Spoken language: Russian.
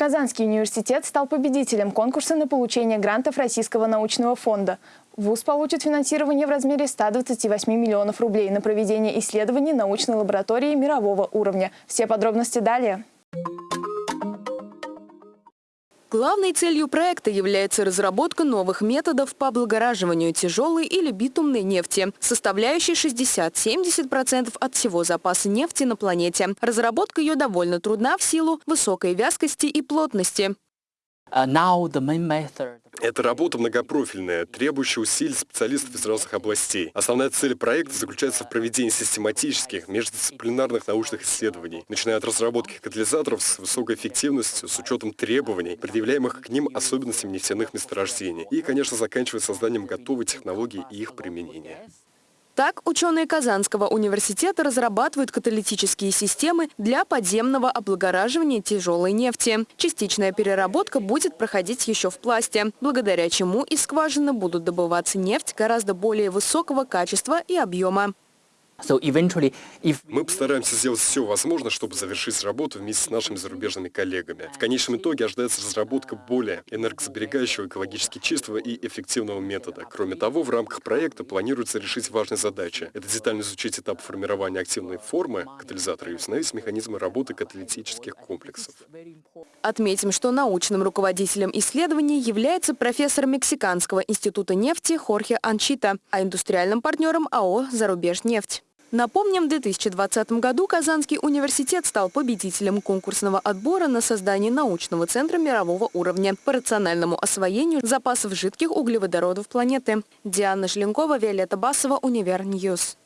Казанский университет стал победителем конкурса на получение грантов Российского научного фонда. ВУЗ получит финансирование в размере 128 миллионов рублей на проведение исследований научной лаборатории мирового уровня. Все подробности далее. Главной целью проекта является разработка новых методов по облагораживанию тяжелой или битумной нефти, составляющей 60-70% от всего запаса нефти на планете. Разработка ее довольно трудна в силу высокой вязкости и плотности. Эта работа многопрофильная, требующая усилий специалистов из разных областей. Основная цель проекта заключается в проведении систематических, междисциплинарных научных исследований, начиная от разработки катализаторов с высокой эффективностью, с учетом требований, предъявляемых к ним особенностям нефтяных месторождений, и, конечно, заканчивая созданием готовой технологии и их применения. Так, ученые Казанского университета разрабатывают каталитические системы для подземного облагораживания тяжелой нефти. Частичная переработка будет проходить еще в пласте, благодаря чему из скважины будут добываться нефть гораздо более высокого качества и объема. Мы постараемся сделать все возможное, чтобы завершить работу вместе с нашими зарубежными коллегами. В конечном итоге ожидается разработка более энергосберегающего, экологически чистого и эффективного метода. Кроме того, в рамках проекта планируется решить важные задачи. Это детально изучить этап формирования активной формы катализатора и установить механизмы работы каталитических комплексов. Отметим, что научным руководителем исследований является профессор Мексиканского института нефти Хорхе Анчита, а индустриальным партнером АО «Зарубежнефть». Напомним, в 2020 году Казанский университет стал победителем конкурсного отбора на создание научного центра мирового уровня по рациональному освоению запасов жидких углеводородов планеты. Диана Желенкова, Виолетта Басова, Univer News.